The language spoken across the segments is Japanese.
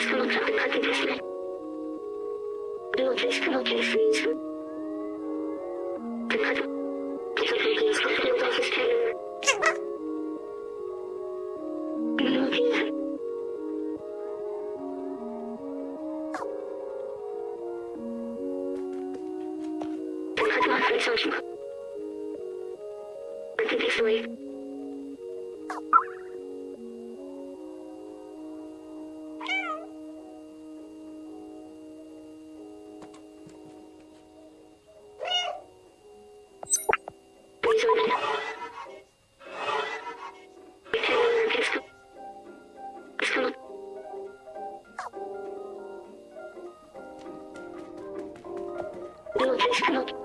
Thank you. Charlotte.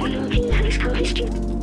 All your things have exposed.